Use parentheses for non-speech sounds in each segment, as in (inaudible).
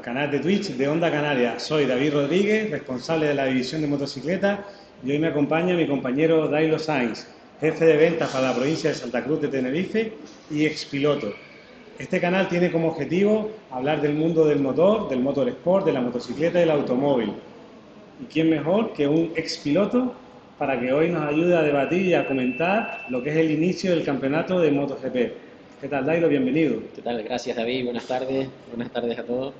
canal de Twitch de Onda Canaria. Soy David Rodríguez, responsable de la división de motocicleta y hoy me acompaña mi compañero Dailo Sainz, jefe de ventas para la provincia de Santa Cruz de Tenerife y expiloto. Este canal tiene como objetivo hablar del mundo del motor, del motor sport, de la motocicleta y del automóvil. ¿Y quién mejor que un expiloto para que hoy nos ayude a debatir y a comentar lo que es el inicio del campeonato de MotoGP? ¿Qué tal, Dailo? Bienvenido. ¿Qué tal? Gracias, David. Buenas tardes. Buenas tardes a todos.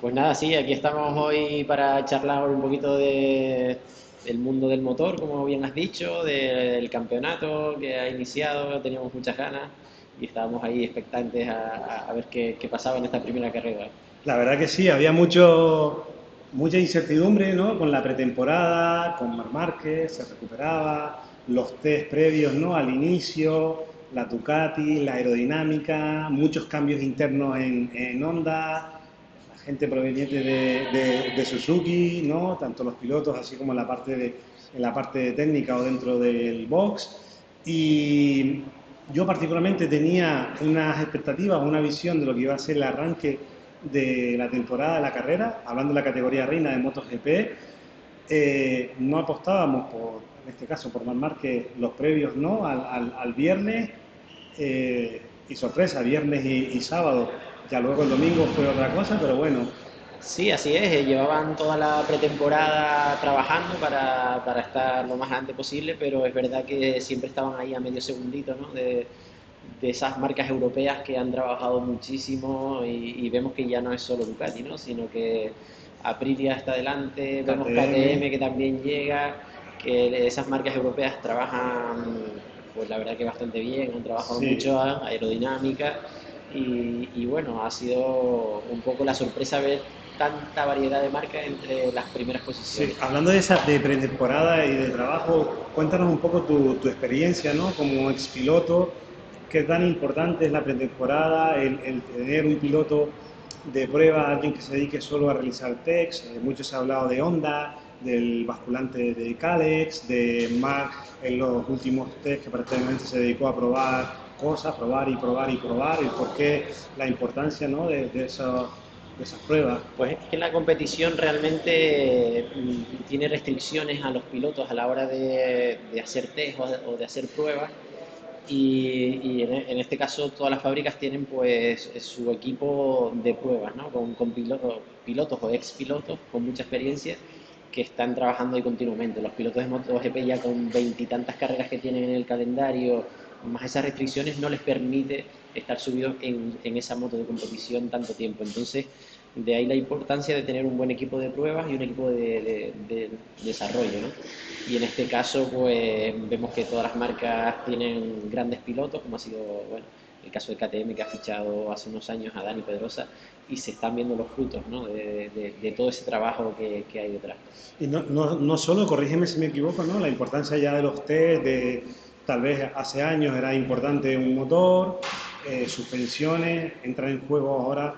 Pues nada, sí, aquí estamos hoy para charlar un poquito de, del mundo del motor, como bien has dicho, del campeonato que ha iniciado, teníamos muchas ganas y estábamos ahí expectantes a, ver qué, pasaba en esta primera carrera. La verdad que sí, había mucho, mucha incertidumbre ¿no? con la pretemporada, con Mar Márquez, se recuperaba, los test previos ¿no? al inicio, la Ducati, la aerodinámica, muchos cambios internos en, en Honda, gente proveniente de, Suzuki, ¿no? tanto los pilotos así como en la parte, de, en la parte técnica o dentro del box. Y yo particularmente tenía unas expectativas, una visión de lo que iba a ser el arranque de la temporada de la carrera, hablando de la categoría reina de MotoGP. Eh, no apostábamos por, en este caso por Mar que los previos no al, al, al viernes eh, y sorpresa, viernes y, sábado. Ya luego el domingo fue otra cosa, pero bueno. Sí, así es. Eh, llevaban toda la pretemporada trabajando para, para, estar lo más antes posible, pero es verdad que siempre estaban ahí a medio segundito ¿no? de, de esas marcas europeas que han trabajado muchísimo y, vemos que ya no es solo Ducati, ¿no? sino que Aprilia está adelante, vemos KTM que también llega, que esas marcas europeas trabajan pues la verdad que bastante bien, han trabajado mucho aerodinámica y, bueno, ha sido un poco la sorpresa ver tanta variedad de marcas entre las primeras posiciones. Sí, hablando de esa de pretemporada y de trabajo, cuéntanos un poco tu, tu experiencia ¿no? como expiloto, qué tan importante es la pretemporada, el, el tener un piloto de prueba, alguien que se dedique solo a realizar text, eh, mucho se ha hablado de Honda, del basculante de Calex, de Mac en los últimos test que prácticamente se dedicó a probar cosas, probar y probar y probar, y por qué la importancia ¿no? de, de, esas pruebas. Pues es que la competición realmente mm, tiene restricciones a los pilotos a la hora de, de hacer test o de, hacer pruebas. Y, en, este caso todas las fábricas tienen pues su equipo de pruebas, ¿no? con, con pilotos, pilotos o ex pilotos con mucha experiencia que están trabajando ahí continuamente. Los pilotos de MotoGP ya con veintitantas carreras que tienen en el calendario, más esas restricciones no les permite estar subidos en, en, esa moto de competición tanto tiempo. Entonces, de ahí la importancia de tener un buen equipo de pruebas y un equipo de, de, desarrollo. ¿no? Y en este caso, pues vemos que todas las marcas tienen grandes pilotos, como ha sido bueno, el caso de KTM que ha fichado hace unos años a Dani Pedrosa y se están viendo los frutos ¿no? de, de, todo ese trabajo que, que hay detrás. Y no, no, no, solo, corrígeme si me equivoco, ¿no? la importancia ya de los test, de tal vez hace años era importante un motor, eh, suspensiones, entran en juego ahora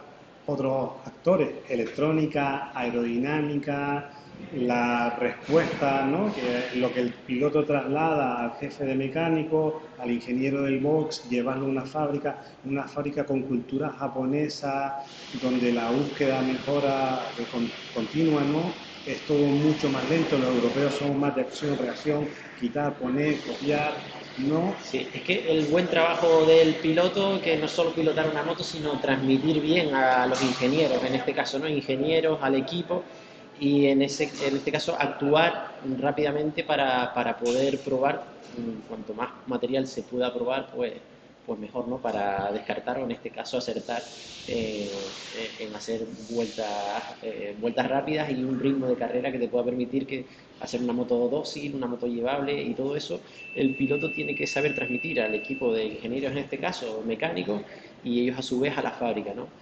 otros actores, electrónica, aerodinámica, la respuesta, ¿no? que lo que el piloto traslada al jefe de mecánico, al ingeniero del box, llevarlo a una fábrica, una fábrica con cultura japonesa, donde la búsqueda mejora continua, ¿no? es todo mucho más lento, los europeos son más de acción, reacción, quitar, poner, copiar, ¿no? Sí, es que el buen trabajo del piloto, que no solo pilotar una moto, sino transmitir bien a los ingenieros, en este caso, ¿no? Ingenieros, al equipo, y en, ese, en este caso actuar rápidamente para, para poder probar, mm, cuanto más material se pueda probar, pues, pues mejor, ¿no? Para descartar o en este caso acertar eh, en hacer vueltas, eh, vueltas rápidas y un ritmo de carrera que te pueda permitir que hacer una moto dócil, una moto llevable y todo eso, el piloto tiene que saber transmitir al equipo de ingenieros en este caso, mecánicos, y ellos a su vez a la fábrica, ¿no?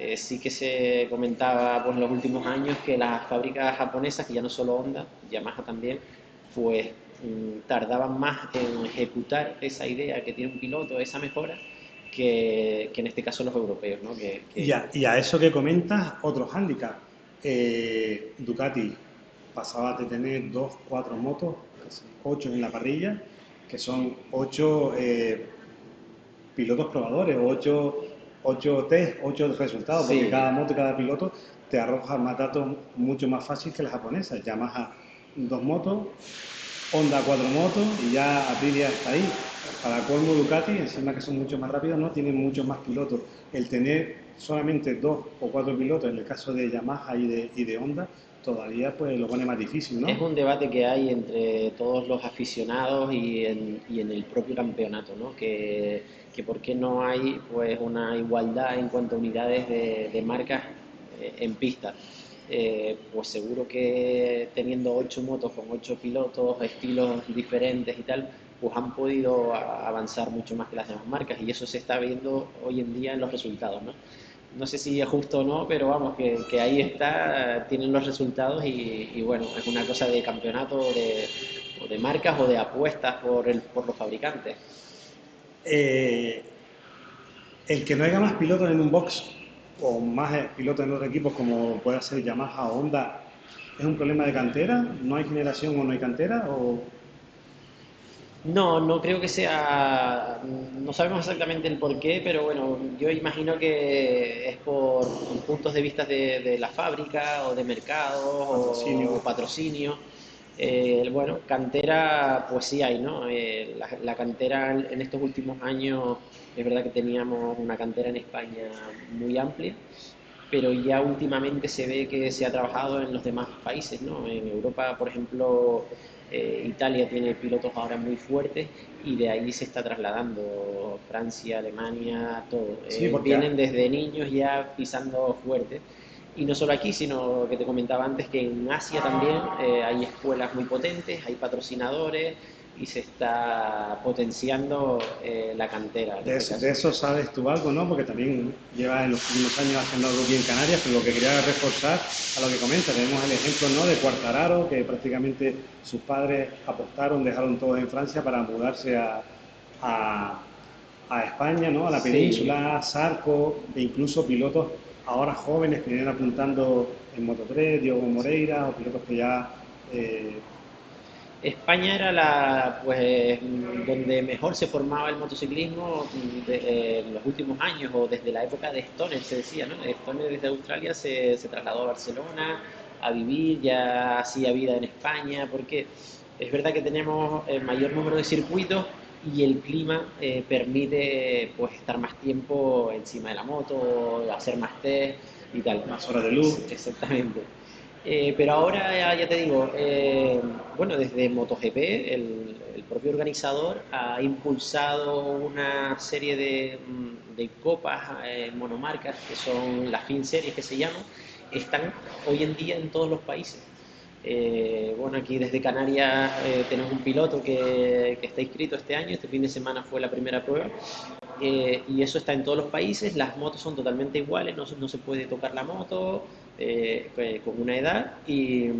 Eh, sí que se comentaba pues, en los últimos años que las fábricas japonesas, que ya no solo Honda, Yamaha también, pues mm, tardaban más en ejecutar esa idea que tiene un piloto, esa mejora, que, en este caso los europeos. ¿no? Y, a, eso que comentas, otro hándicap. Eh, Ducati pasaba de tener dos, cuatro motos, ocho en la parrilla, que son ocho eh, pilotos probadores, ocho ocho test, ocho resultados, porque cada moto, cada piloto te arroja más datos mucho más fácil que las japonesas. Yamaha dos motos, Honda cuatro motos y ya Aprilia está ahí. Para colmo Ducati, encima que son mucho más rápidos, no tienen muchos más pilotos. El tener solamente dos o cuatro pilotos, en el caso de Yamaha y de, y de Honda, todavía pues lo pone más difícil, ¿no? Es un debate que hay entre todos los aficionados y en, y en el propio campeonato, ¿no? Que, que, por qué no hay pues una igualdad en cuanto a unidades de, marcas eh, en pista. Eh, pues seguro que teniendo ocho motos con ocho pilotos, estilos diferentes y tal, pues han podido avanzar mucho más que las demás marcas y eso se está viendo hoy en día en los resultados, ¿no? No sé si es justo o no, pero vamos, que, que ahí está, tienen los resultados y, bueno, es una cosa de campeonato de, o de marcas o de apuestas por, el, por los fabricantes. Eh, el que no haya más pilotos en un box o más pilotos en otros equipos como puede ser Yamaha o Honda, ¿es un problema de cantera? ¿No hay generación o no hay cantera? O... No, no creo que sea, no sabemos exactamente el por qué, pero bueno, yo imagino que es por puntos de vista de, de la fábrica o de mercado patrocinio. o patrocinio. Eh, bueno, cantera, pues sí hay, ¿no? Eh, la, la, cantera en estos últimos años, es verdad que teníamos una cantera en España muy amplia, pero ya últimamente se ve que se ha trabajado en los demás países, ¿no? En Europa, por ejemplo, eh, Italia tiene pilotos ahora muy fuertes y de ahí se está trasladando Francia, Alemania, todo. Sí, eh, vienen desde niños ya pisando fuerte. Y no solo aquí, sino que te comentaba antes que en Asia también eh, hay escuelas muy potentes, hay patrocinadores, y se está potenciando eh, la cantera. De, este de, eso sabes tú algo, ¿no? Porque también llevas en los últimos años haciendo algo bien en Canarias, pero lo que quería reforzar a lo que comenta, tenemos el ejemplo ¿no? de Cuartararo, que prácticamente sus padres apostaron, dejaron todo en Francia para mudarse a, a, a España, ¿no? A la península, sí. Sarco, e incluso pilotos ahora jóvenes que vienen apuntando en Moto3, Diogo Moreira, o pilotos que ya... Eh, España era la, pues, donde mejor se formaba el motociclismo de, eh, en los últimos años, o desde la época de Stoner, se decía, ¿no? Stoner desde Australia se, se trasladó a Barcelona a vivir, ya hacía vida en España, porque es verdad que tenemos el mayor número de circuitos y el clima eh, permite pues estar más tiempo encima de la moto, hacer más test y tal. Más horas de luz. Exactamente. Eh, pero ahora, ya, ya te digo, eh, bueno, desde MotoGP, el, el, propio organizador ha impulsado una serie de, mm, de copas eh, monomarcas, que son las fin series que se llaman, están hoy en día en todos los países. Eh, bueno, aquí desde Canarias eh, tenemos un piloto que, que, está inscrito este año, este fin de semana fue la primera prueba, eh, y eso está en todos los países, las motos son totalmente iguales, no, no se puede tocar la moto eh, con una edad, y,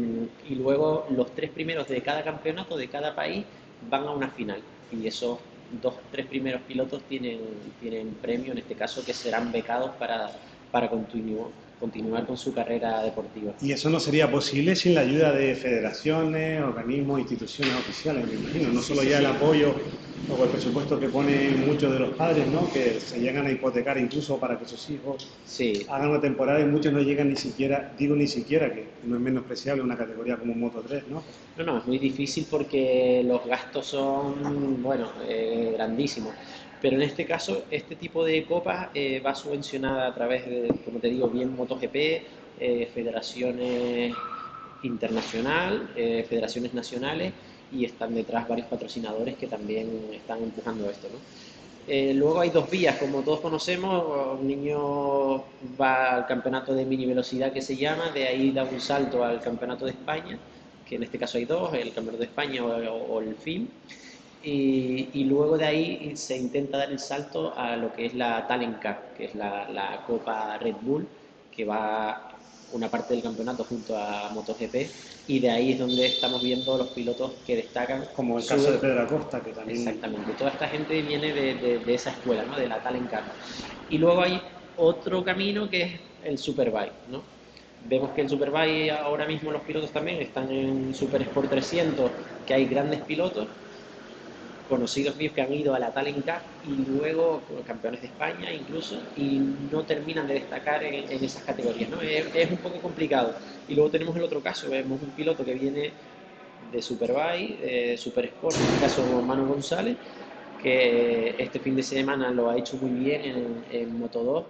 luego los tres primeros de cada campeonato, de cada país, van a una final, y esos dos, tres primeros pilotos tienen, tienen premio, en este caso, que serán becados para, para continuar continuar con su carrera deportiva. Y eso no sería posible sin la ayuda de federaciones, organismos, instituciones oficiales, me imagino, no solo ya el apoyo o el presupuesto que ponen muchos de los padres, ¿no? que se llegan a hipotecar incluso para que sus hijos sí. hagan una temporada y muchos no llegan ni siquiera, digo ni siquiera, que no es menospreciable una categoría como Moto 3, ¿no? No, no, es muy difícil porque los gastos son, bueno, eh, grandísimos. Pero en este caso, este tipo de copas eh, va subvencionada a través de, como te digo, bien MotoGP, eh, federaciones internacional, eh, federaciones nacionales y están detrás varios patrocinadores que también están empujando esto. ¿no? Eh, luego hay dos vías, como todos conocemos, un niño va al campeonato de mini velocidad que se llama, de ahí da un salto al campeonato de España, que en este caso hay dos, el campeonato de España o, o el FIM. Y, y, luego de ahí se intenta dar el salto a lo que es la Talent Cup, que es la, la, Copa Red Bull, que va una parte del campeonato junto a MotoGP, y de ahí es donde estamos viendo los pilotos que destacan. Como el caso de Pedro Acosta, que también. Exactamente, toda esta gente viene de, de, de esa escuela, ¿no? de la Talent Cup. Y luego hay otro camino que es el Superbike, ¿no? Vemos que el Superbike ahora mismo los pilotos también están en Super Sport 300, que hay grandes pilotos, conocidos míos que han ido a la Talent Cup y luego campeones de España incluso y no terminan de destacar en, esas categorías. ¿no? Es, un poco complicado. Y luego tenemos el otro caso, vemos un piloto que viene de Superbike, de Super Sport, en este caso Manu González, que este fin de semana lo ha hecho muy bien en, en Moto 2.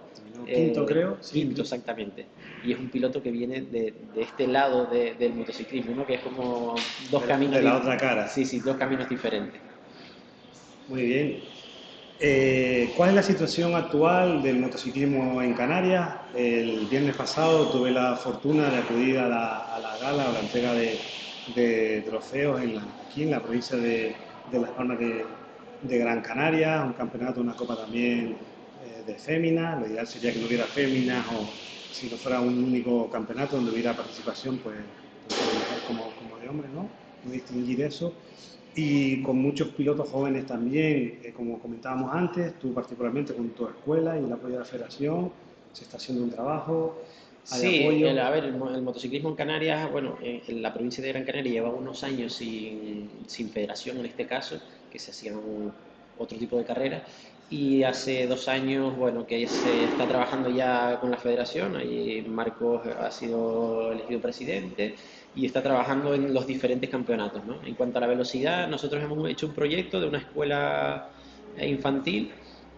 Quinto, eh, creo. Quinto, exactamente. Y es un piloto que viene de, de este lado del motociclismo, ¿no? que es como dos caminos. De la otra cara. Sí, sí, dos caminos diferentes. Muy bien. Eh, ¿Cuál es la situación actual del motociclismo en Canarias? El viernes pasado tuve la fortuna de acudir a la, gala o la entrega de, trofeos en aquí en la provincia de, Las Palmas de, Gran Canaria, un campeonato, una copa también eh, de féminas. Lo ideal sería que no hubiera féminas o si no fuera un único campeonato donde hubiera participación, pues, pues como, como de hombres, ¿no? No distinguir eso y con muchos pilotos jóvenes también, eh, como comentábamos antes, tú particularmente con tu escuela y el apoyo de la federación, se está haciendo un trabajo. sí, a ver, el, motociclismo en Canarias, bueno, en, la provincia de Gran Canaria lleva unos años sin, sin federación en este caso, que se hacían otro tipo de carreras, y hace dos años, bueno, que se está trabajando ya con la federación, ahí Marcos ha sido elegido presidente, y está trabajando en los diferentes campeonatos. ¿no? En cuanto a la velocidad, nosotros hemos hecho un proyecto de una escuela infantil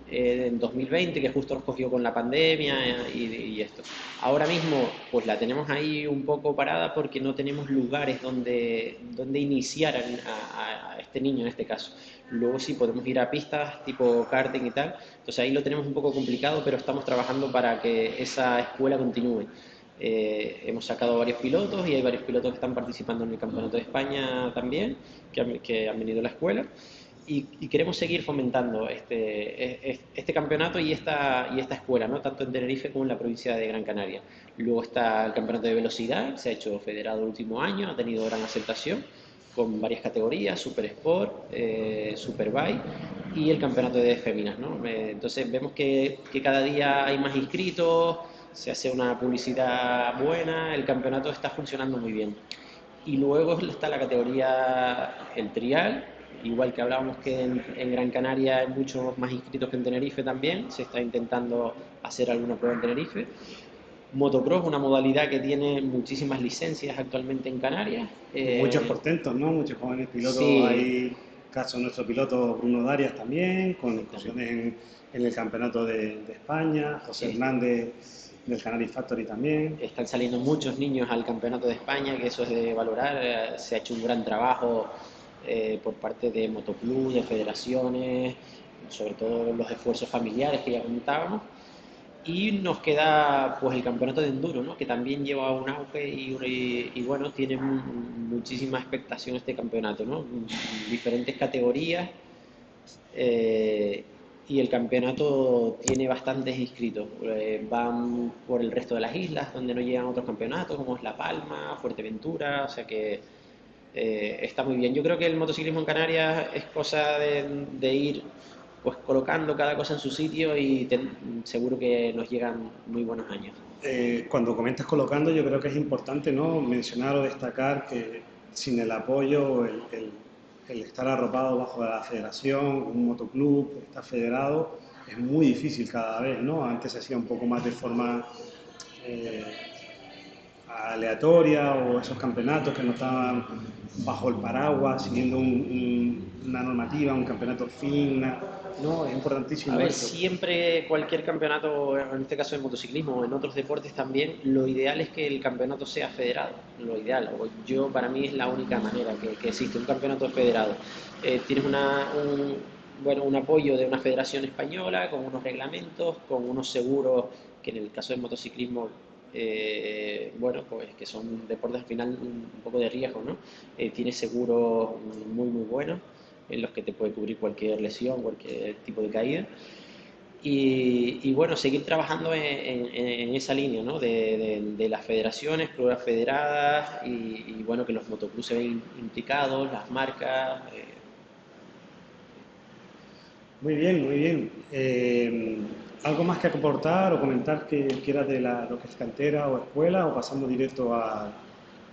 eh, en 2020 que justo nos cogió con la pandemia y, y, esto. Ahora mismo pues la tenemos ahí un poco parada porque no tenemos lugares donde, donde iniciar a, a este niño en este caso. Luego sí podemos ir a pistas tipo karting y tal. Entonces ahí lo tenemos un poco complicado, pero estamos trabajando para que esa escuela continúe. Eh, hemos sacado varios pilotos y hay varios pilotos que están participando en el Campeonato de España también, que han, venido a la escuela. Y, queremos seguir fomentando este, e, e, este campeonato y esta, y esta escuela, ¿no? tanto en Tenerife como en la provincia de Gran Canaria. Luego está el campeonato de velocidad, se ha hecho federado el último año, ha tenido gran aceptación con varias categorías, Super Sport, eh, Superbike y el campeonato de féminas. ¿no? Eh, entonces vemos que, que cada día hay más inscritos, se hace una publicidad buena, el campeonato está funcionando muy bien. Y luego está la categoría el trial, igual que hablábamos que en, Gran Canaria hay muchos más inscritos que en Tenerife también, se está intentando hacer alguna prueba en Tenerife. Motocross, una modalidad que tiene muchísimas licencias actualmente en Canarias. Eh, muchos portentos, ¿no? Muchos jóvenes pilotos. Hay caso de nuestro piloto Bruno Darias también, con incursiones en, el Campeonato de, España. José Hernández del Canary Factory también. Están saliendo muchos niños al Campeonato de España, que eso es de valorar. Se ha hecho un gran trabajo eh, por parte de Motoclub, de federaciones, sobre todo los esfuerzos familiares que ya comentábamos. Y nos queda pues el campeonato de enduro, ¿no? que también lleva un auge y, y, bueno, tiene muchísima expectación este campeonato, ¿no? diferentes categorías. Eh, y el campeonato tiene bastantes inscritos. Eh, van por el resto de las islas donde no llegan otros campeonatos, como es La Palma, Fuerteventura, o sea que eh, está muy bien. Yo creo que el motociclismo en Canarias es cosa de, ir pues colocando cada cosa en su sitio y seguro que nos llegan muy buenos años. Eh, cuando comentas colocando, yo creo que es importante ¿no? mencionar o destacar que sin el apoyo, el, el el estar arropado bajo la federación, un motoclub, estar federado, es muy difícil cada vez, ¿no? Antes se hacía un poco más de forma eh, aleatoria o esos campeonatos que no estaban bajo el paraguas, siguiendo una normativa, un campeonato fin, no, es importantísimo. A ver, siempre cualquier campeonato, en este caso en motociclismo o en otros deportes también, lo ideal es que el campeonato sea federado. Lo ideal, yo para mí es la única manera que, existe un campeonato federado. Eh, tienes una, un, bueno, un apoyo de una federación española con unos reglamentos, con unos seguros que en el caso del motociclismo eh, bueno, pues que son deportes al final un poco de riesgo, ¿no? Eh, tiene seguros muy, muy buenos en los que te puede cubrir cualquier lesión, cualquier tipo de caída. Y, bueno, seguir trabajando en, esa línea ¿no? de, las federaciones, pruebas federadas y, bueno, que los motoclubs se ven implicados, las marcas. Eh. Muy bien, muy bien. Eh, ¿Algo más que aportar o comentar que quieras de lo que es cantera o escuela o pasando directo a,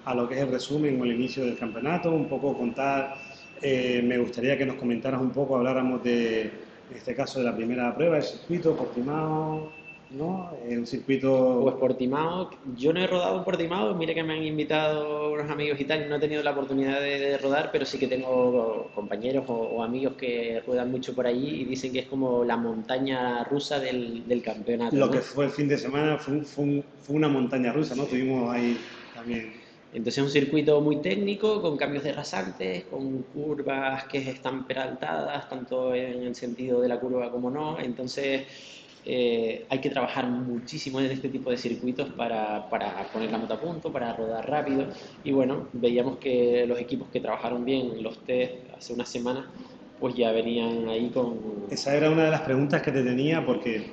a lo que es el resumen o el inicio del campeonato? Un poco contar eh, me gustaría que nos comentaras un poco, habláramos de, en este caso, de la primera prueba, el circuito, Portimao, ¿no? Un circuito... Pues Portimao, yo no he rodado en Portimao, mire que me han invitado unos amigos y tal, no he tenido la oportunidad de, rodar, pero sí que tengo compañeros o, amigos que ruedan mucho por allí y dicen que es como la montaña rusa del, campeonato. Lo que fue el fin de semana fue, fue, una montaña rusa, ¿no? Tuvimos ahí también... Entonces es un circuito muy técnico, con cambios de rasantes, con curvas que están peraltadas, tanto en el sentido de la curva como no. Entonces eh, hay que trabajar muchísimo en este tipo de circuitos para, para, poner la moto a punto, para rodar rápido. Y bueno, veíamos que los equipos que trabajaron bien los test hace una semana, pues ya venían ahí con... Esa era una de las preguntas que te tenía porque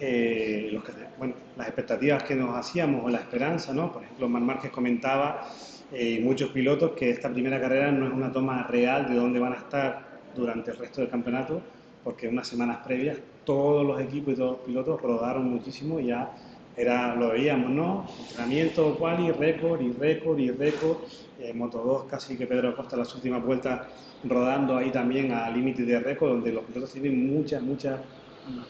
eh, bueno, las expectativas que nos hacíamos o la esperanza, ¿no? Por ejemplo, Mar Márquez comentaba, eh, muchos pilotos, que esta primera carrera no es una toma real de dónde van a estar durante el resto del campeonato, porque unas semanas previas todos los equipos y todos los pilotos rodaron muchísimo y ya era, lo veíamos, ¿no? Entrenamiento, y récord y récord y récord. Eh, Moto 2 casi que Pedro Costa las últimas vueltas rodando ahí también a límite de récord, donde los pilotos tienen muchas, muchas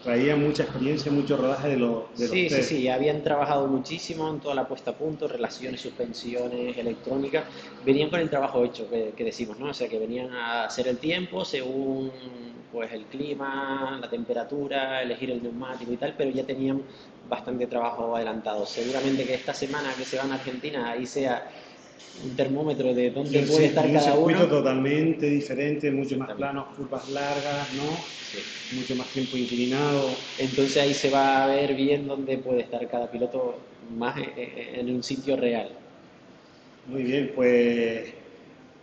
traía mucha experiencia, mucho rodaje de, los de Sí, sí, sí, habían trabajado muchísimo en toda la puesta a punto, relaciones, suspensiones, electrónica, venían con el trabajo hecho, que, decimos, ¿no? O sea, que venían a hacer el tiempo según pues el clima, la temperatura, elegir el neumático y tal, pero ya tenían bastante trabajo adelantado. Seguramente que esta semana que se van a Argentina, ahí sea un termómetro de dónde puede estar cada uno. Un totalmente diferente, mucho más planos, curvas largas, ¿no? Mucho más tiempo inclinado. Entonces ahí se va a ver bien dónde puede estar cada piloto más en un sitio real. Muy bien, pues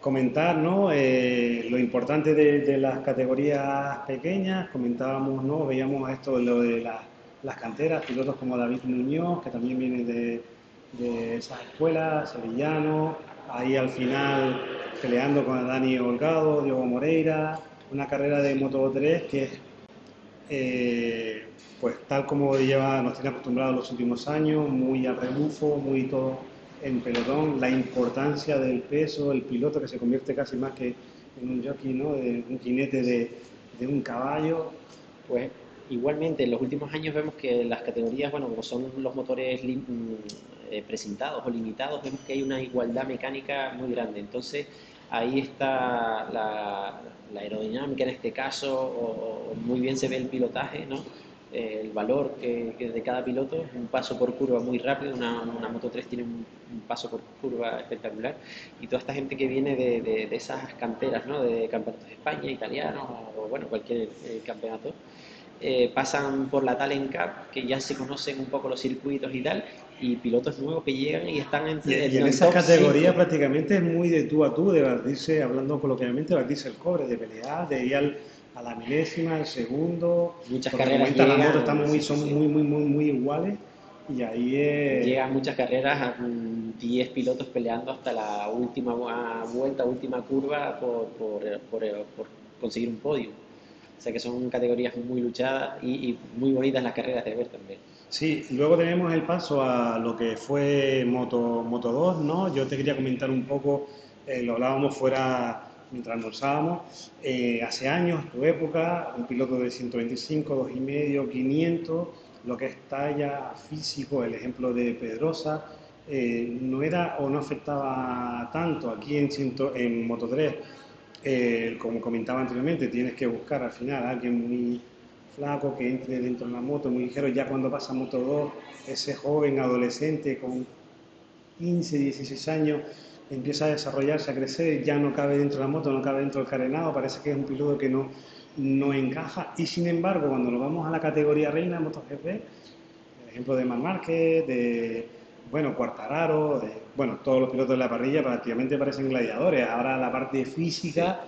comentar ¿no? Eh, lo importante de, las categorías pequeñas, comentábamos, ¿no? veíamos esto, lo de las canteras, pilotos como David Muñoz, que también viene de, de esas escuelas, Sevillano, ahí al final peleando con Dani Holgado, Diego Moreira, una carrera de Moto 3 que es, eh, pues tal como lleva, nos tiene acostumbrados los últimos años, muy a rebufo, muy todo en pelotón, la importancia del peso, el piloto que se convierte casi más que en un jockey, ¿no? de un jinete de, de un caballo. Pues igualmente en los últimos años vemos que las categorías, bueno, como son los motores eh, presentados o limitados, vemos que hay una igualdad mecánica muy grande. Entonces, ahí está la, aerodinámica en este caso, o, muy bien se ve el pilotaje, ¿no? Eh, el valor que, de cada piloto, un paso por curva muy rápido, una, Moto 3 tiene un, paso por curva espectacular, y toda esta gente que viene de, esas canteras, ¿no? de campeonatos de España, italianos, o, bueno, cualquier eh, campeonato, pasan por la Talent Cup, que ya se conocen un poco los circuitos y tal, y pilotos nuevos que llegan y están en, y, en, esa categoría prácticamente es muy de tú a tú, de batirse, hablando coloquialmente, batirse el cobre, de pelear, de ir al, a la milésima, al segundo. Muchas carreras llegan, la moto estamos muy, son muy, muy, muy, muy iguales. Y ahí es... Llegan muchas carreras a 10 pilotos peleando hasta la última vuelta, última curva por, por, por, por conseguir un podio. O sea que son categorías muy luchadas y, y muy bonitas las carreras de ver también. Sí, luego tenemos el paso a lo que fue Moto, Moto 2, ¿no? Yo te quería comentar un poco, eh, lo hablábamos fuera mientras almorzábamos, eh, hace años, tu época, un piloto de 125, 2,5, 500, lo que es talla, físico, el ejemplo de Pedrosa, eh, no era o no afectaba tanto aquí en, en Moto 3, como comentaba anteriormente, tienes que buscar al final a alguien muy flaco que entre dentro de la moto, muy ligero, ya cuando pasa Moto 2, ese joven adolescente con 15, 16 años empieza a desarrollarse, a crecer, ya no cabe dentro de la moto, no cabe dentro del carenado, parece que es un piloto que no, no encaja. Y sin embargo cuando nos vamos a la categoría reina de MotoGP, el ejemplo de Mar Márquez, de bueno, Cuartararo, de, bueno, todos los pilotos de la parrilla prácticamente parecen gladiadores, ahora la parte física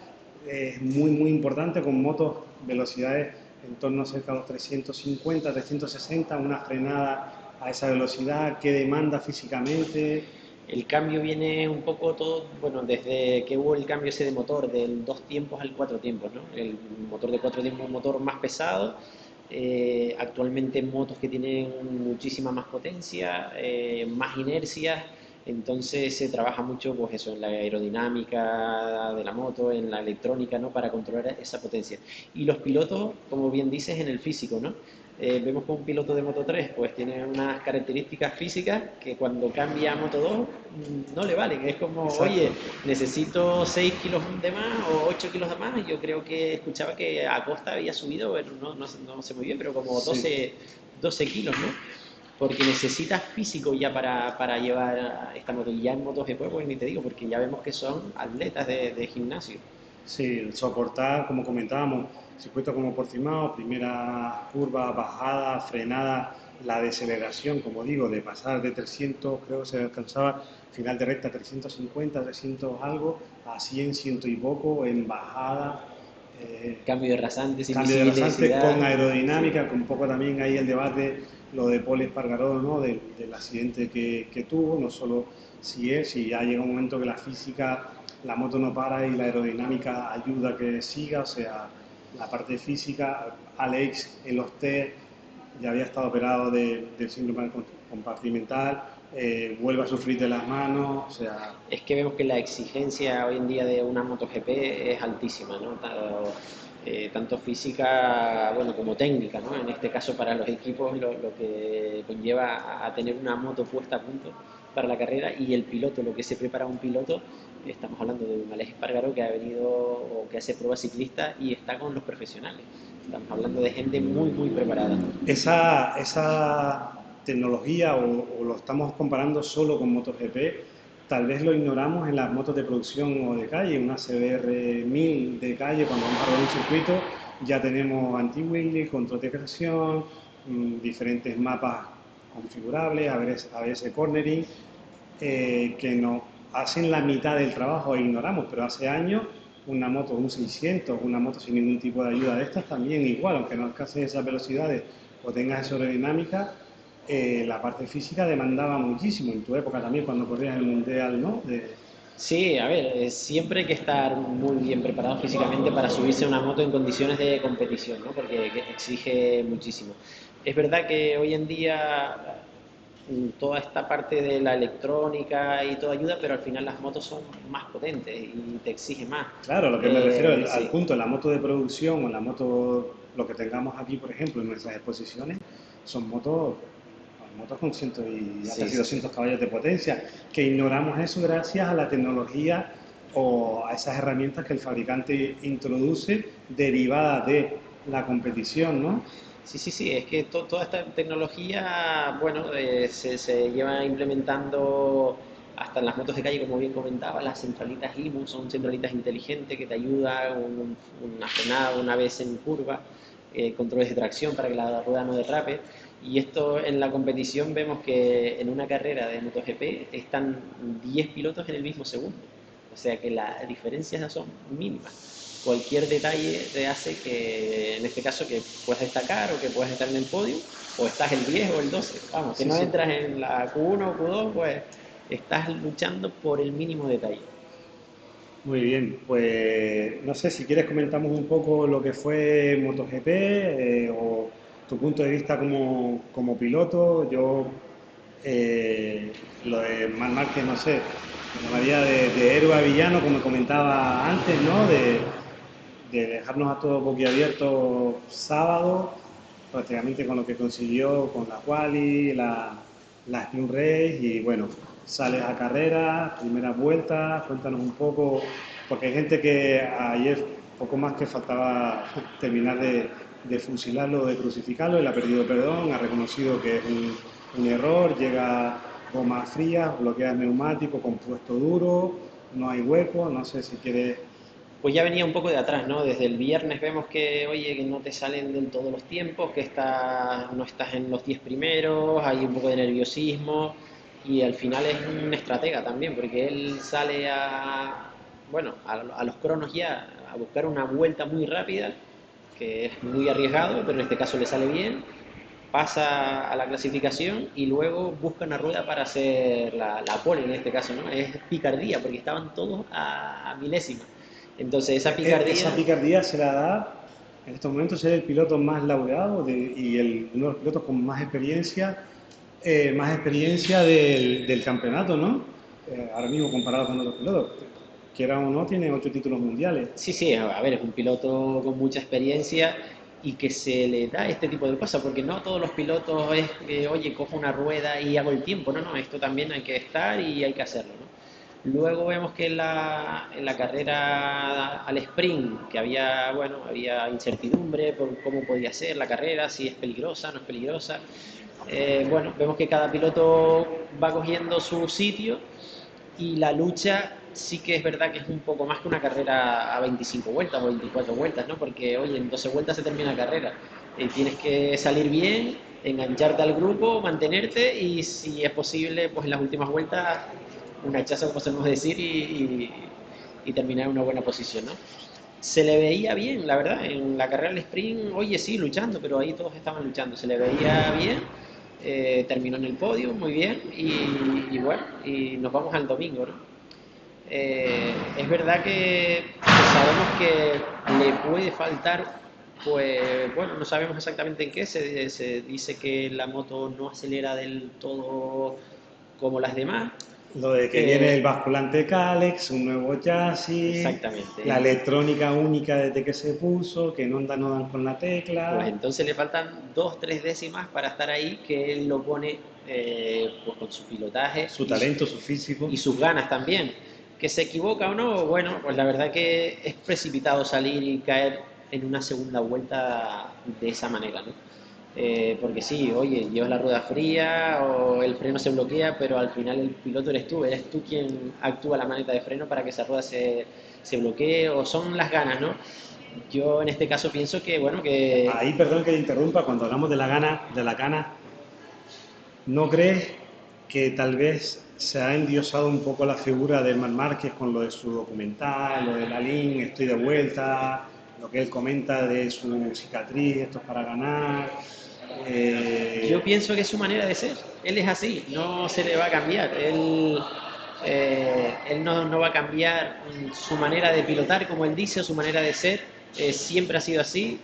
es muy muy importante con motos velocidades en torno a cerca de los 350, 360, una frenada a esa velocidad, qué demanda físicamente. El cambio viene un poco todo, bueno, desde que hubo el cambio ese de motor, del dos tiempos al cuatro tiempos, ¿no? El motor de cuatro tiempos un motor más pesado, eh, actualmente motos que tienen muchísima más potencia, eh, más inercia, Entonces se trabaja mucho pues eso, en la aerodinámica de la moto, en la electrónica, ¿no? Para controlar esa potencia. Y los pilotos, como bien dices, en el físico, ¿no? Eh, vemos que un piloto de Moto 3 pues tiene unas características físicas que cuando cambia a Moto 2 mm, no le valen. Es como, oye, necesito 6 kilos de más o 8 kilos de más. Yo creo que escuchaba que Acosta había subido, bueno, no, no, no sé muy bien, pero como 12, 12 kilos, ¿no? Porque necesitas físico ya para, para llevar esta moto. Ya en MotoGP, pues ni te digo, porque ya vemos que son atletas de, de gimnasio. Sí, soportar, como comentábamos, circuito como Portimao, primera curva, bajada, frenada, la deceleración, como digo, de pasar de 300, creo que se alcanzaba, final de recta 350, 300 algo, a 100, 100 y poco, en bajada. Eh, cambio de rasantes, cambio de rasantes con aerodinámica, con un poco también ahí el debate, lo de Paul Espargaró, ¿no? del accidente que, que tuvo, no solo si es, si ya llega un momento que la física, la moto no para y la aerodinámica ayuda a que siga, o sea, la parte física, Alex en los test ya había estado operado de, del síndrome compartimental, eh, vuelve a sufrir de las manos, o sea... Es que vemos que la exigencia hoy en día de una MotoGP es altísima, ¿no? Eh, tanto física bueno, como técnica, ¿no? En este caso para los equipos lo, lo que conlleva a tener una moto puesta a punto para la carrera y el piloto, lo que se prepara un piloto estamos hablando de un Alex Espargaro que ha venido o que hace pruebas ciclistas y está con los profesionales. Estamos hablando de gente muy, muy preparada. Esa, esa tecnología, o, lo estamos comparando solo con MotoGP, tal vez lo ignoramos en las motos de producción o de calle, una CBR 1000 de calle, cuando vamos a rodar un circuito, ya tenemos anti-wheelie, control de creación, mm, diferentes mapas configurables, ABS, cornering, eh, que no, hacen la mitad del trabajo e ignoramos, pero hace años una moto, un 600, una moto sin ningún tipo de ayuda de estas también igual, aunque no alcances esas velocidades o tengas esa aerodinámica, eh, la parte física demandaba muchísimo. En tu época también, cuando corrías el Mundial, ¿no? Sí, a ver, eh, siempre hay que estar muy bien preparado físicamente para subirse a una moto en condiciones de competición, ¿no? porque exige muchísimo. Es verdad que hoy en día toda esta parte de la electrónica y todo ayuda, pero al final las motos son más potentes y te exige más. Claro, lo que me refiero al, al, punto, la moto de producción o la moto, lo que tengamos aquí, por ejemplo, en nuestras exposiciones, son motos motos con 100 y hasta 200 caballos de potencia, que ignoramos eso gracias a la tecnología o a esas herramientas que el fabricante introduce derivadas de la competición, ¿no? Sí, sí, sí, es que toda esta tecnología, bueno, eh, se, lleva implementando hasta en las motos de calle, como bien comentaba, las centralitas IMU son centralitas inteligentes que te ayudan una frenada una vez en curva, eh, controles de tracción para que la rueda no derrape. Y esto en la competición vemos que en una carrera de MotoGP están 10 pilotos en el mismo segundo. O sea que las diferencias son mínimas cualquier detalle te hace que, en este caso, que puedas destacar o que puedas estar en el podio, o estás el 10 o el 12. Vamos, si no entras en la Q1 o Q2, pues estás luchando por el mínimo detalle. Muy bien, pues no sé si quieres comentamos un poco lo que fue MotoGP eh, o tu punto de vista como, como piloto. Yo, eh, lo de Mar Márquez, no sé, me de, de héroe a villano, como comentaba antes, ¿no? De, de dejarnos a todos boquiabiertos sábado, prácticamente con lo que consiguió con la Quali, la, la Spin Race y bueno, sales a carrera, primera vuelta, cuéntanos un poco, porque hay gente que ayer poco más que faltaba (laughs) terminar de, de fusilarlo, de crucificarlo, él ha perdido perdón, ha reconocido que es un, un error, llega goma fría, bloquea el neumático, compuesto duro, no hay hueco, no sé si quieres pues ya venía un poco de atrás, ¿no? Desde el viernes vemos que, oye, que no te salen del todo los tiempos, que está, no estás en los 10 primeros, hay un poco de nerviosismo y al final es un estratega también, porque él sale a, bueno, a, los cronos ya, a buscar una vuelta muy rápida, que es muy arriesgado, pero en este caso le sale bien, pasa a la clasificación y luego busca una rueda para hacer la, la pole en este caso, ¿no? Es picardía, porque estaban todos a, a milésimas. Entonces esa picardía... Esa picardía se la da, en estos momentos ser el piloto más laureado y el, uno de los pilotos con más experiencia, eh, más experiencia del, del, campeonato, ¿no? eh, ahora mismo comparado con otros pilotos. Quiera o no, tiene ocho títulos mundiales. Sí, sí, a ver, es un piloto con mucha experiencia y que se le da este tipo de cosas, porque no todos los pilotos es oye, cojo una rueda y hago el tiempo, no, no, esto también hay que estar y hay que hacerlo, ¿no? Luego vemos que en la, en la carrera al sprint, que había, bueno, había incertidumbre por cómo podía ser la carrera, si es peligrosa, no es peligrosa. Eh, bueno, vemos que cada piloto va cogiendo su sitio y la lucha sí que es verdad que es un poco más que una carrera a 25 vueltas o 24 vueltas, ¿no? Porque, oye, en 12 vueltas se termina la carrera. y tienes que salir bien, engancharte al grupo, mantenerte y si es posible, pues en las últimas vueltas un hachazo, como podemos decir, y, y, terminar en una buena posición, ¿no? Se le veía bien, la verdad, en la carrera del sprint, oye, sí, luchando, pero ahí todos estaban luchando, se le veía bien, eh, terminó en el podio, muy bien, y, y bueno, y nos vamos al domingo, ¿no? Eh, es verdad que, sabemos que le puede faltar, pues bueno, no sabemos exactamente en qué, se, se dice que la moto no acelera del todo como las demás, lo de que eh, viene el basculante Calex, un nuevo chasis, exactamente. la electrónica única desde que se puso, que no andan, no dan con la tecla. Pues entonces le faltan dos, tres décimas para estar ahí, que él lo pone eh, pues con su pilotaje. Su talento, su, físico. Y sus ganas también. Que se equivoca o no, bueno, pues la verdad que es precipitado salir y caer en una segunda vuelta de esa manera, ¿no? Eh, porque sí, oye, llevas la rueda fría o el freno se bloquea, pero al final el piloto eres tú, eres tú quien actúa la maneta de freno para que esa rueda se, se bloquee o son las ganas, ¿no? Yo en este caso pienso que, bueno, que... Ahí, perdón que te interrumpa, cuando hablamos de la gana, de la gana, ¿no crees que tal vez se ha endiosado un poco la figura de Mar Márquez con lo de su documental, lo de la link, estoy de vuelta, lo que él comenta de su cicatriz, esto es para ganar? Eh, Yo pienso que es su manera de ser. Él es así, no se le va a cambiar. Él, eh, él no, no, va a cambiar su manera de pilotar, como él dice, su manera de ser. Eh, siempre ha sido así.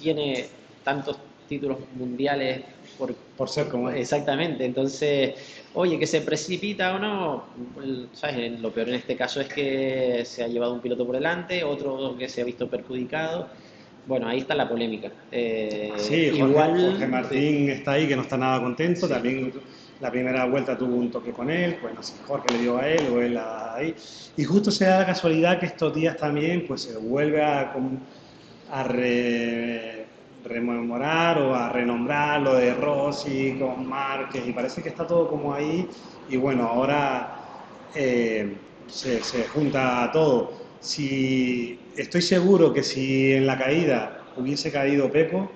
Tiene tantos títulos mundiales por, por ser como. Exactamente. Entonces, oye, que se precipita o no, ¿sabes? Lo peor en este caso es que se ha llevado un piloto por delante, otro que se ha visto perjudicado bueno, ahí está la polémica. Eh, sí, Jorge, igual, Jorge Martín está ahí, que no está nada contento. También la primera vuelta tuvo un toque con él, pues no sé, Jorge le dio a él o él ahí. Y justo se da la casualidad que estos días también pues se vuelve a, a rememorar o a renombrar lo de Rossi con Márquez y parece que está todo como ahí. Y bueno, ahora eh, se, se junta todo si estoy seguro que si en la caída hubiese caído Peco,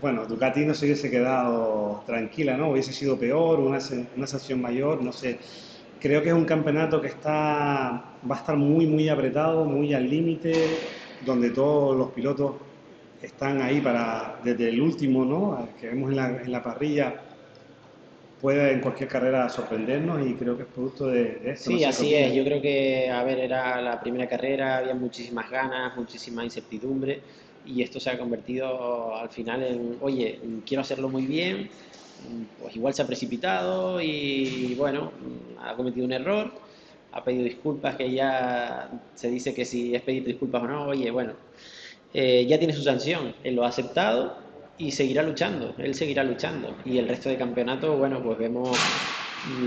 bueno, Ducati no se hubiese quedado tranquila, ¿no? Hubiese sido peor, una, una sanción mayor, no sé. Creo que es un campeonato que está, va a estar muy, muy apretado, muy al límite, donde todos los pilotos están ahí para, desde el último, ¿no? Que vemos en la, en la parrilla, puede en cualquier carrera sorprendernos y creo que es producto de, esto. Sí, así es. Yo creo que, a ver, era la primera carrera, había muchísimas ganas, muchísima incertidumbre y esto se ha convertido al final en, oye, quiero hacerlo muy bien, pues igual se ha precipitado y bueno, ha cometido un error, ha pedido disculpas que ya se dice que si es pedir disculpas o no, oye, bueno, eh, ya tiene su sanción, él lo ha aceptado y seguirá luchando, él seguirá luchando. Y el resto de campeonato, bueno, pues vemos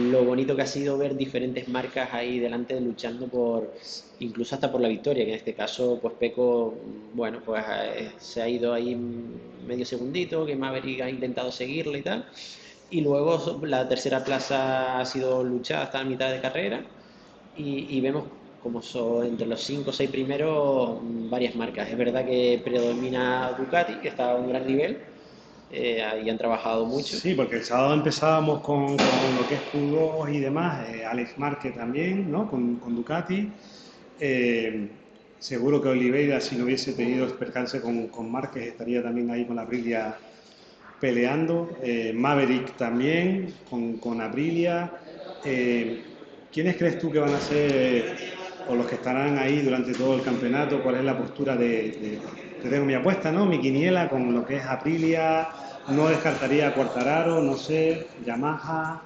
lo bonito que ha sido ver diferentes marcas ahí delante luchando por, incluso hasta por la victoria, que en este caso, pues Peco, bueno, pues eh, se ha ido ahí medio segundito, que Maverick ha intentado seguirle y tal. Y luego la tercera plaza ha sido luchada hasta la mitad de carrera y, y vemos como son entre los 5 o 6 primeros varias marcas. Es verdad que predomina Ducati, que está a un gran nivel, eh, ahí han trabajado mucho. Sí, porque el sábado empezábamos con, lo que es Q2 y demás, eh, Alex Marque también, ¿no? con, con Ducati. Eh, seguro que Oliveira, si no hubiese tenido percance con, con Márquez, estaría también ahí con la Aprilia peleando. Maverick también, con, con Aprilia. ¿Quiénes crees tú que van a ser o los que estarán ahí durante todo el campeonato, cuál es la postura de, de tengo mi apuesta, ¿no? Mi quiniela con lo que es Aprilia, no descartaría Cuartararo, no sé, Yamaha.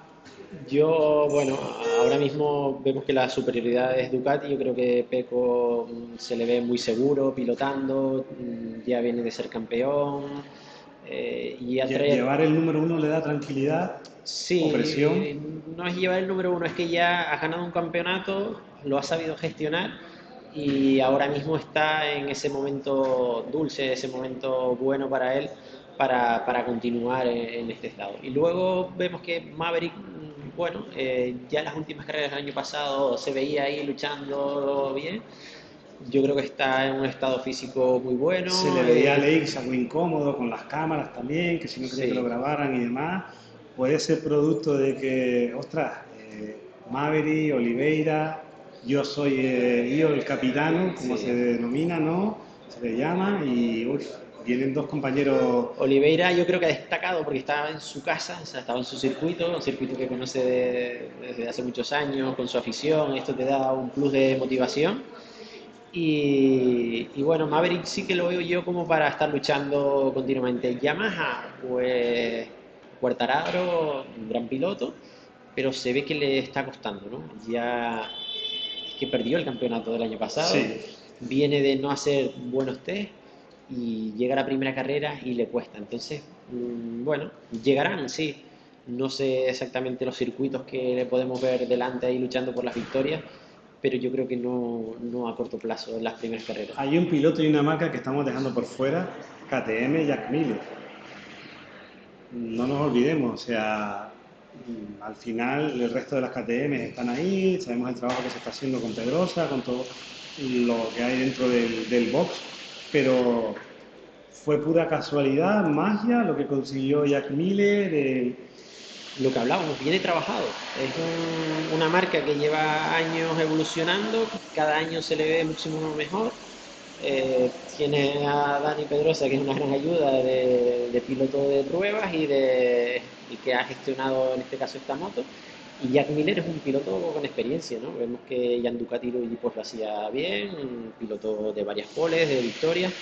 Yo, bueno, ahora mismo vemos que la superioridad es Ducati. Yo creo que Peco mm, se le ve muy seguro pilotando, mm, ya viene de ser campeón. Eh, y ¿Llevar el número uno le da tranquilidad sí, o presión? No es llevar el número uno, es que ya ha ganado un campeonato, lo ha sabido gestionar y ahora mismo está en ese momento dulce, ese momento bueno para él para, para continuar en, este estado. Y luego vemos que Maverick, mm, bueno, eh, ya en las últimas carreras del año pasado se veía ahí luchando bien. Yo creo que está en un estado físico muy bueno. Se le veía a eh, Leix algo incómodo con las cámaras también, que si no quería que lo grabaran y demás. Puede ser producto de que, ostras, eh, Maverick, Oliveira, yo soy eh, yo el capitano, como se denomina, ¿no? Se le llama y uy, vienen dos compañeros. Oliveira yo creo que ha destacado porque estaba en su casa, o sea, estaba en su circuito, un circuito que conoce desde hace muchos años, con su afición, esto te da un plus de motivación. Y, y, bueno, Maverick sí que lo veo yo como para estar luchando continuamente. Yamaha, pues Cuartararo, un gran piloto, pero se ve que le está costando, ¿no? Ya que perdió el campeonato del año pasado, viene de no hacer buenos test y llega a la primera carrera y le cuesta. Entonces, mm, bueno, llegarán, sí. No sé exactamente los circuitos que le podemos ver delante ahí luchando por las victorias, pero yo creo que no, no a corto plazo en las primeras carreras. Hay un piloto y una marca que estamos dejando por fuera, KTM Jack Miller. No nos olvidemos, o sea, al final el resto de las KTM están ahí, sabemos el trabajo que se está haciendo con Pedrosa, con todo lo que hay dentro del, box, pero fue pura casualidad, magia, lo que consiguió Jack Miller. Lo que hablábamos, viene trabajado. Es una marca que lleva años evolucionando, cada año se le ve muchísimo mejor. Eh, tiene a Dani Pedrosa, que es una gran ayuda de piloto de pruebas y de y que ha gestionado en este caso esta moto. Y Jack Miller es un piloto con experiencia, ¿no? Vemos que Jan Ducati pues, lo hacía bien, un piloto de varias poles, de victorias,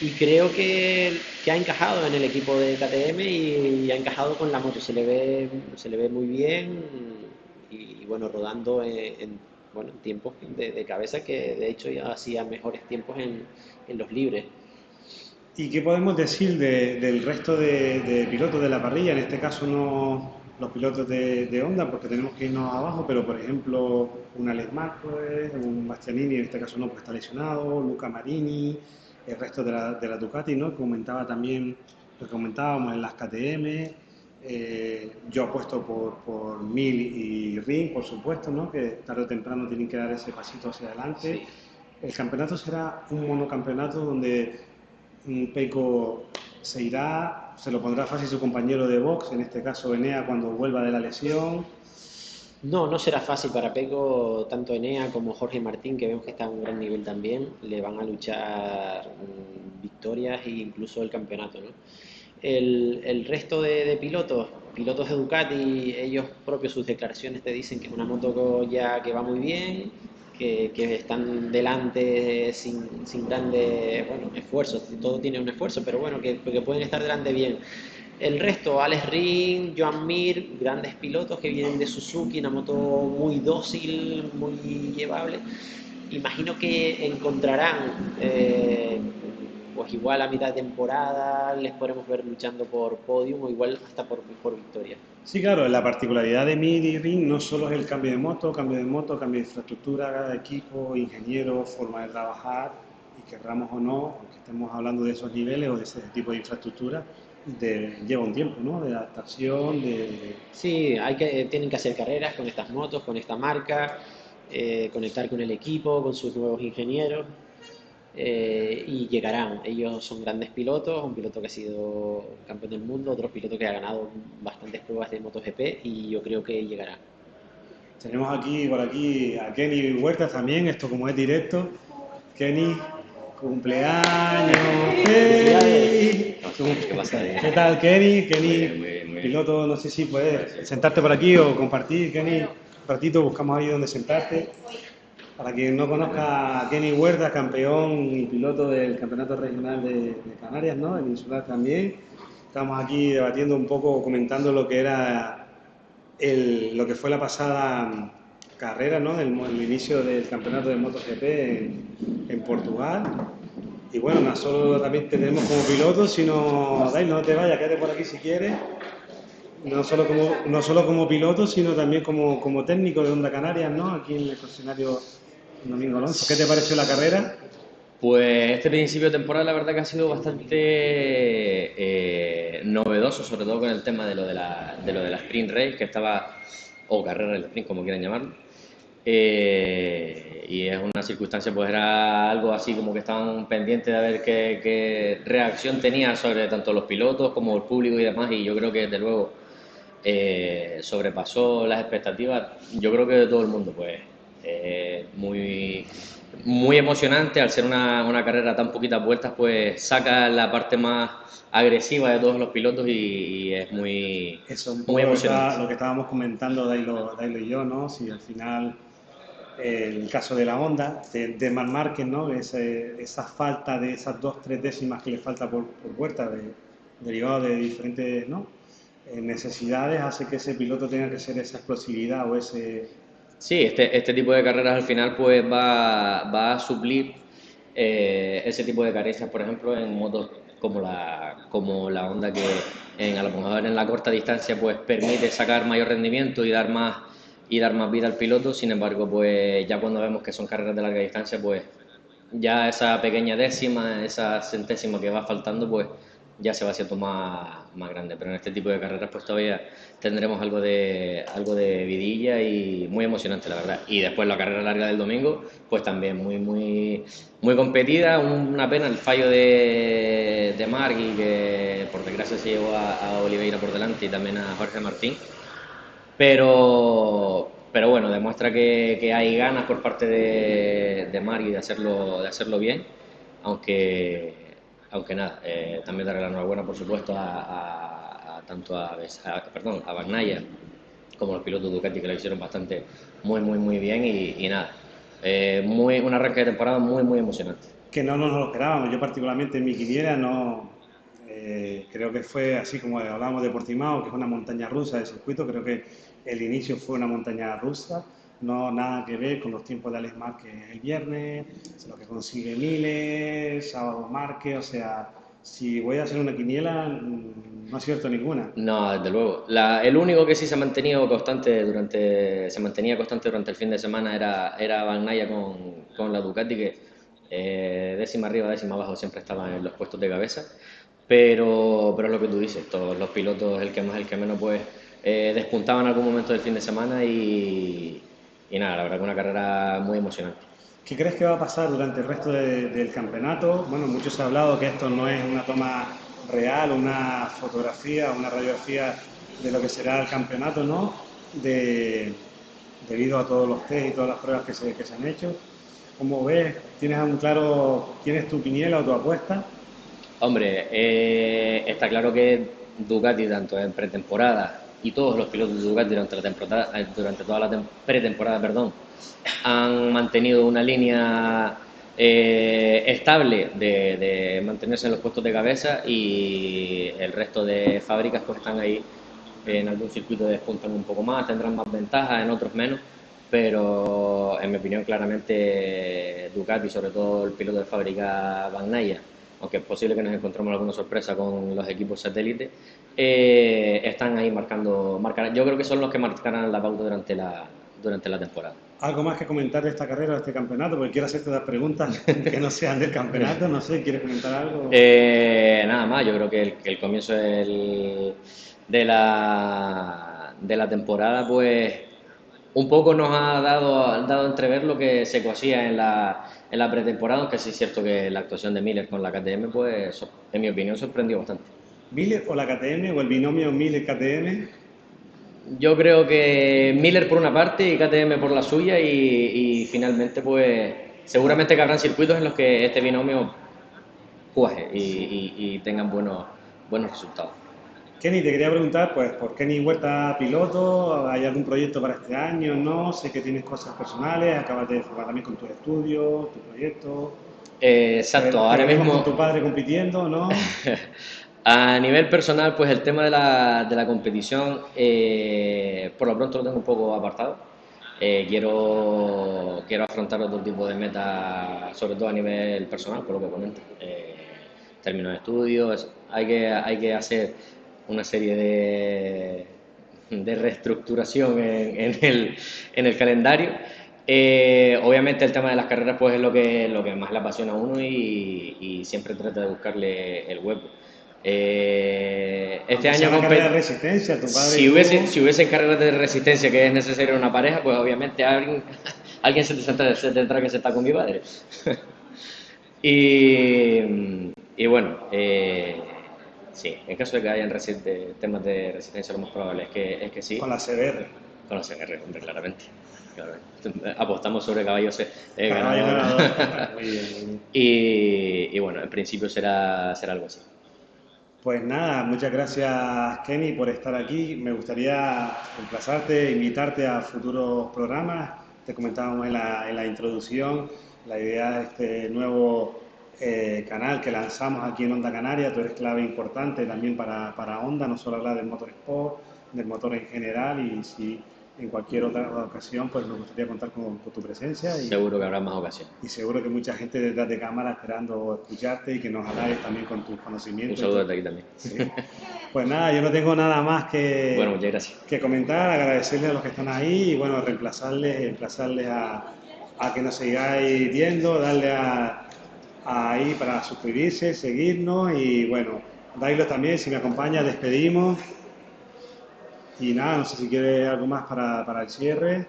y creo que, que, ha encajado en el equipo de KTM y, ha encajado con la moto, se le ve, se le ve muy bien y, bueno, rodando en, bueno, tiempos de, cabeza que de hecho ya hacía mejores tiempos en, en los libres. ¿Y qué podemos decir del resto de, pilotos de la parrilla? En este caso no los pilotos de, Honda, porque tenemos que irnos abajo, pero por ejemplo un Alex Marquez, un Bastianini, en este caso no, porque está lesionado, Luca Marini, el resto de la, de la Ducati, ¿no? Comentaba también, lo que comentábamos en las KTM, eh, yo apuesto por, por Mil y Ring, por supuesto, ¿no? que tarde o temprano tienen que dar ese pasito hacia adelante. El campeonato será un monocampeonato donde Peco se irá, se lo pondrá fácil su compañero de box, en este caso Enea, cuando vuelva de la lesión. No, no será fácil para Peco, tanto Enea como Jorge Martín, que vemos que está a un gran nivel también, le van a luchar mm, victorias e incluso el campeonato. ¿no? El, resto de, pilotos, pilotos de Ducati, ellos propios sus declaraciones te dicen que es una moto ya que va muy bien, que, están delante sin, sin grandes bueno, esfuerzos, todo tiene un esfuerzo, pero bueno, que, pueden estar delante bien. El resto, Alex Ring, Joan Mir, grandes pilotos que vienen de Suzuki, una moto muy dócil, muy llevable. Imagino que encontrarán eh, pues igual a mitad de temporada les podremos ver luchando por podium o igual hasta por, por victoria. Sí, claro, la particularidad de MIDI Ring no solo es el cambio de moto, cambio de moto, cambio de infraestructura, equipo, ingeniero, forma de trabajar, y querramos o no, aunque estemos hablando de esos niveles o de ese tipo de infraestructura, lleva un tiempo, ¿no? De adaptación, de... Sí, hay que, tienen que hacer carreras con estas motos, con esta marca, eh, conectar con el equipo, con sus nuevos ingenieros, eh, y llegarán. Ellos son grandes pilotos, un piloto que ha sido campeón del mundo, otro piloto que ha ganado bastantes pruebas de MotoGP y yo creo que llegará. Tenemos aquí por aquí a Kenny Huertas también, esto como es directo. Kenny, cumpleaños. ¿Qué, ¿Qué tal Kenny? Kenny, piloto, no sé si puedes sentarte por aquí o compartir, Kenny. Un ratito buscamos ahí donde sentarte. Para quien no conozca a Kenny Huerta, campeón y piloto del Campeonato Regional de, Canarias, ¿no? El insular también. Estamos aquí debatiendo un poco, comentando lo que era lo que fue la pasada carrera, ¿no? El, inicio del campeonato de MotoGP en, en Portugal. Y bueno, no solo también tenemos como piloto, sino, no te vayas, quédate por aquí si quieres. No solo como, no solo como piloto, sino también como, como técnico de Onda Canarias, ¿no? Aquí en el concesionario ¿Qué te pareció la carrera? Pues este principio de temporada la verdad que ha sido bastante eh, novedoso, sobre todo con el tema de lo de la, de lo de la sprint race, que estaba, o carrera del sprint, como quieran llamarlo. Eh, y es una circunstancia, pues era algo así como que estaban pendientes de ver qué, reacción tenía sobre tanto los pilotos como el público y demás. Y yo creo que desde luego eh, sobrepasó las expectativas, yo creo que de todo el mundo, pues eh, muy, muy emocionante. Al ser una, una, carrera tan poquitas vueltas, pues saca la parte más agresiva de todos los pilotos y, es muy, Eso, muy emocionante. Lo que estábamos comentando Dailo, Dailo y yo, ¿no? Si al final el caso de la Honda, de, de Mar ¿no? esa falta de esas dos, tres décimas que le falta por, por puerta, de, derivado de diferentes ¿no? Eh, necesidades, hace que ese piloto tenga que ser esa explosividad o ese... Sí, este, este tipo de carreras al final pues va, va a suplir eh, ese tipo de carencias, por ejemplo, en motos como la, como la Honda que en, a lo mejor en la corta distancia pues permite sacar mayor rendimiento y dar más y dar más vida al piloto. Sin embargo, pues ya cuando vemos que son carreras de larga distancia, pues ya esa pequeña décima, esa centésima que va faltando, pues ya se va haciendo más, más grande. Pero en este tipo de carreras, pues todavía tendremos algo de, algo de vidilla y muy emocionante, la verdad. Y después la carrera larga del domingo, pues también muy, muy, muy competida. Una pena el fallo de, de Margui, que por desgracia se llevó a, a Oliveira por delante y también a Jorge Martín pero, pero bueno, demuestra que, que hay ganas por parte de, de Mari de hacerlo, de hacerlo bien, aunque, aunque nada, eh, también darle la enhorabuena, por supuesto, a, a, tanto a, perdón, a Bagnaya como los pilotos Ducati que lo hicieron bastante muy, muy, muy bien y, y nada, eh, muy, un arranque de temporada muy, muy emocionante. Que no nos lo esperábamos, yo particularmente en mi quiniela no, eh, creo que fue así como hablábamos de Portimao, que es una montaña rusa de circuito, creo que el inicio fue una montaña rusa, no nada que ver con los tiempos de Alex Márquez el viernes, lo que consigue Miles, sábado Márquez, o sea, si voy a hacer una quiniela, mm, no acierto ninguna. No, desde luego. el único que sí se ha mantenido constante durante, se mantenía constante durante el fin de semana era, era Van con, con la Ducati, que eh, décima arriba, décima abajo siempre estaba en los puestos de cabeza. Pero, pero es lo que tú dices, todos los pilotos, el que más, el que menos, pues eh, despuntaban en algún momento del fin de semana y, y nada, la verdad que una carrera muy emocionante. ¿Qué crees que va a pasar durante el resto del campeonato? Bueno, muchos han hablado que esto no es una toma real, una fotografía, una radiografía de lo que será el campeonato, ¿no? De, debido a todos los test y todas las pruebas que se, que se han hecho. ¿Cómo ves? ¿Tienes un claro, tienes tu quiniela o tu apuesta? Hombre, eh, está claro que Ducati, tanto en pretemporada y todos los pilotos de Ducati durante, la temporada, eh, durante toda la pretemporada perdón, han mantenido una línea eh, estable de, mantenerse en los puestos de cabeza y el resto de fábricas pues están ahí en algún circuito despuntan un poco más, tendrán más ventajas, en otros menos, pero en mi opinión claramente Ducati, sobre todo el piloto de fábrica Bagnaia, aunque es posible que nos encontremos alguna sorpresa con los equipos satélites, eh, están ahí marcando, marcar, yo creo que son los que marcarán la pauta durante la, durante la temporada. ¿Algo más que comentar de esta carrera, de este campeonato? Porque quiero hacerte las preguntas que no sean del campeonato, no sé, ¿quieres comentar algo? (laughs) Eh, nada más, yo creo que el, que el comienzo del, de, la, de la temporada, pues un poco nos ha dado, dado a entrever lo que se cosía en la, en la pretemporada, aunque sí es cierto que la actuación de Miller con la KTM, pues en mi opinión sorprendió bastante. ¿Miller o la KTM o el binomio Miller-KTM? Yo creo que Miller por una parte y KTM por la suya y, finalmente pues seguramente que habrán circuitos en los que este binomio cuaje y, y tengan buenos, buenos resultados. Kenny, te quería preguntar, pues, ¿por Kenny Huerta piloto? ¿Hay algún proyecto para este año? ¿No? Sé que tienes cosas personales, acabas de formar también con tu estudio, tu proyecto. Eh, exacto, ahora mismo... Con tu padre compitiendo, ¿no? (laughs) A nivel personal, pues el tema de la, de la competición, eh, por lo pronto lo tengo un poco apartado. Eh, quiero, quiero afrontar otro tipo de metas, sobre todo a nivel personal, por lo que comento. Eh, términos de estudios, hay que, hay que hacer una serie de, de reestructuración en, en, el, en el calendario. Eh, obviamente el tema de las carreras pues es lo que, lo que más le apasiona a uno y, y siempre trata de buscarle el hueco. Eh, este año de resistencia, tu padre si, hubiese, si hubiese carreras de resistencia que es necesario una pareja, pues obviamente alguien, (laughs) alguien se, tendrá, se tendrá que sentar con mi padre. (laughs) y, y, bueno, eh, sí, en caso de que hayan temas de resistencia, lo más probable es que, es que sí. Con la CBR. Con la CBR, hombre, claramente. Apostamos sobre caballos eh, Caballo (laughs) y, y bueno, en principio será, será algo así. Pues nada, muchas gracias Kenny por estar aquí. Me gustaría emplazarte, invitarte a futuros programas. Te comentábamos en la, en la introducción la idea de este nuevo eh, canal que lanzamos aquí en Onda Canaria. Tú eres clave importante también para, para Onda, no solo hablar del motor sport, del motor en general y si en cualquier otra ocasión, pues nos gustaría contar con, tu presencia. Y, seguro que habrá más ocasiones. Y seguro que mucha gente detrás de cámara esperando escucharte y que nos halaguen también con tus conocimientos. Un saludo desde aquí también. Pues nada, yo no tengo nada más que, bueno, muchas gracias. que comentar, agradecerles a los que están ahí y bueno, reemplazarles, reemplazarles a, a que nos sigáis viendo, darle a, ahí para suscribirse, seguirnos y bueno, Dailo también, si me acompaña, despedimos. Y nada, no sé si quiere algo más para, para el cierre.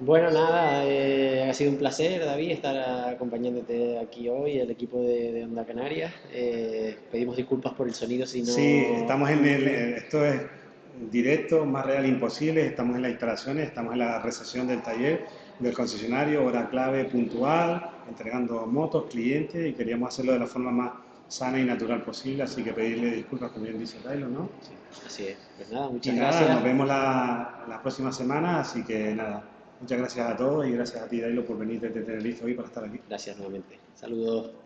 Bueno, nada, eh, ha sido un placer, David, estar acompañándote aquí hoy, el equipo de, de Onda Canarias. Eh, pedimos disculpas por el sonido si no... Sí, estamos en el... Esto es directo, más real imposible. Estamos en las instalaciones, estamos en la recepción del taller del concesionario, hora clave puntual, entregando motos, clientes y queríamos hacerlo de la forma más sana y natural posible, así que pedirle disculpas, como bien dice Taylor, ¿no? Sí, así es. Pues nada, muchas y gracias. nos vemos la, la próxima semana, así que nada, muchas gracias a todos y gracias a ti, Dailo, por venir desde Tenerife hoy para estar aquí. Gracias nuevamente. Saludos.